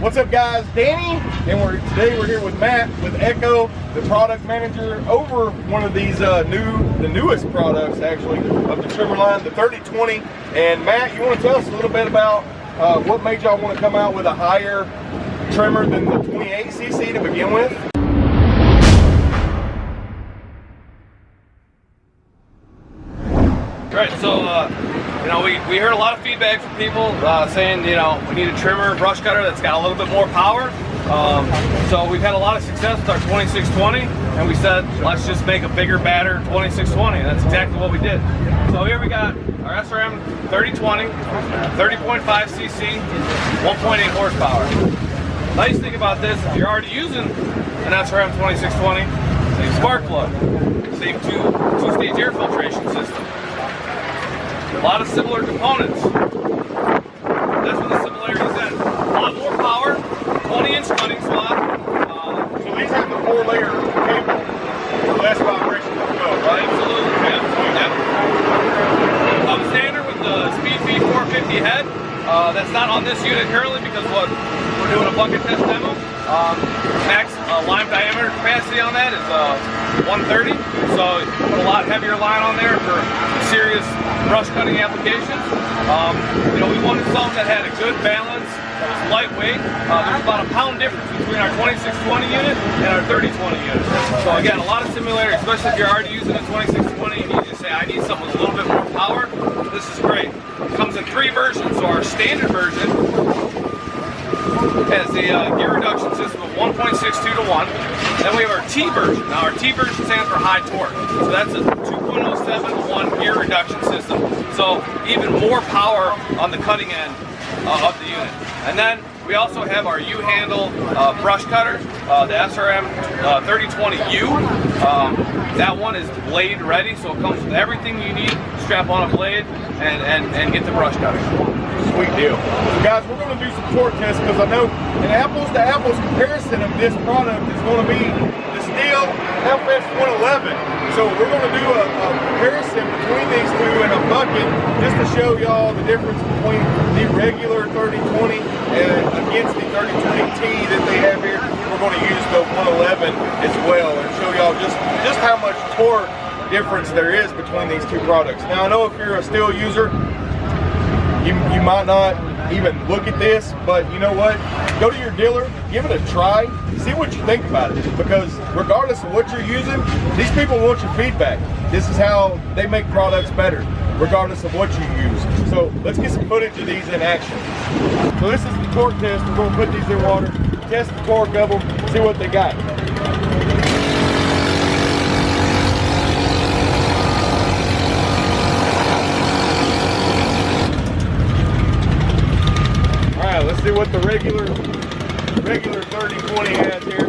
What's up guys, Danny, and we're today we're here with Matt with Echo, the product manager over one of these uh, new, the newest products actually of the trimmer line, the 3020. And Matt, you want to tell us a little bit about uh, what made y'all want to come out with a higher trimmer than the 28cc to begin with? Right, so uh, you know, we, we heard a lot of feedback from people uh, saying, you know, we need a trimmer, brush cutter that's got a little bit more power. Um, so we've had a lot of success with our 2620, and we said, let's just make a bigger, badder 2620. And that's exactly what we did. So here we got our SRM 3020, 30.5 cc, 1.8 horsepower. Nice thing about this, if you're already using an SRM 2620, same spark plug, same two two-stage air filtration. A lot of similar components. That's what the similarities in. A lot more power, 20 inch cutting slot. Uh, so these have the four layer cable for less vibration as well, right? Absolutely, yep, yep. Comes standard with the Speed 450 head. Uh, that's not on this unit currently because what we're doing a bucket test demo. Um, max uh, line diameter capacity on that is uh, 130, so put a lot heavier line on there for serious brush cutting applications. Um, you know, we wanted something that had a good balance, that was lightweight. Uh, there's about a pound difference between our 2620 unit and our 3020 unit. So again, a lot of similarity, especially if you're already using a 2620 and you just say, I need something with a little bit more power, this is great. Comes in three versions, so our standard version has the uh, gear reduction system of 1.62 to 1. Then we have our T version. Now our T version stands for high torque. So that's a 2.07 to 1 gear reduction system. So even more power on the cutting end uh, of the unit. And then we also have our U-handle uh, brush cutter, uh, the SRM 3020U. Uh, um, that one is blade ready, so it comes with everything you need. Strap on a blade and, and, and get the brush cutting. Sweet deal. So guys, we're going to do some torque tests because I know an apples to apples comparison of this product is going to be the Stihl FS 111. So we're going to do a, a comparison between these two in a bucket just to show y'all the difference between the regular 3020 and against the 3020T that they have here. We're going to use the 111 as well and show y'all just, just how much torque difference there is between these two products. Now I know if you're a Stihl user, you, you might not even look at this, but you know what? Go to your dealer, give it a try, see what you think about it. Because regardless of what you're using, these people want your feedback. This is how they make products better, regardless of what you use. So let's get some footage of these in action. So this is the torque test. We're gonna put these in water, test the torque of them, see what they got. let's see what the regular regular 3020 has here.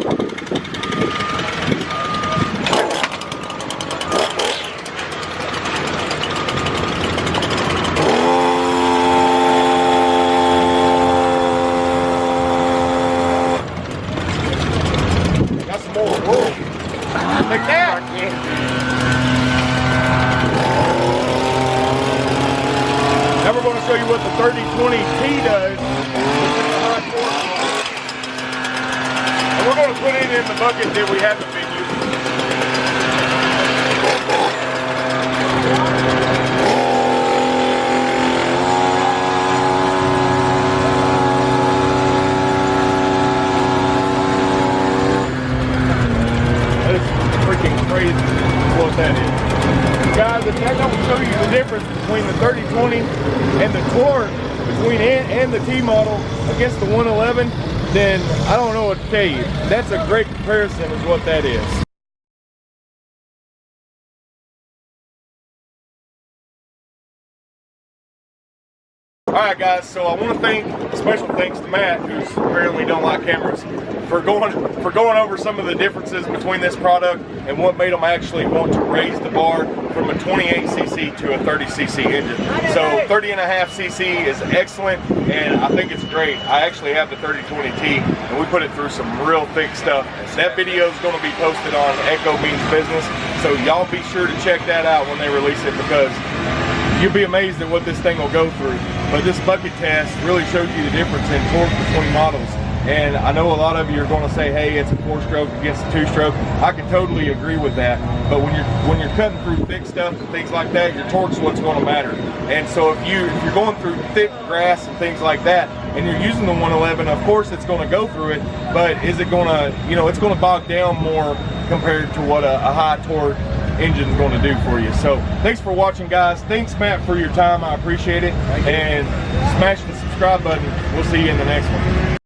Going to show you what the 3020T does and we're going to put it in the bucket that we haven't been using. Freaking crazy what that is. Guys, show you the difference between the 3020 and the torque between it and the T model against the 111, then I don't know what to tell you. That's a great comparison is what that is. All right, guys. So I want to thank special thanks to Matt, who's apparently don't like cameras, for going for going over some of the differences between this product and what made them actually want to raise the bar from a 28cc to a 30cc engine. So 30 and a half cc is excellent, and I think it's great. I actually have the 3020T, and we put it through some real thick stuff. That video is going to be posted on Echo Means Business, so y'all be sure to check that out when they release it because you'll be amazed at what this thing will go through. But this bucket test really shows you the difference in torque between models. And I know a lot of you are going to say, "Hey, it's a four-stroke against a two-stroke." I can totally agree with that. But when you're when you're cutting through thick stuff and things like that, your torque's what's going to matter. And so if you if you're going through thick grass and things like that, and you're using the 111, of course it's going to go through it. But is it going to, you know, it's going to bog down more compared to what a, a high torque engine's going to do for you. So thanks for watching, guys. Thanks, Matt, for your time. I appreciate it. And smash the subscribe button. We'll see you in the next one.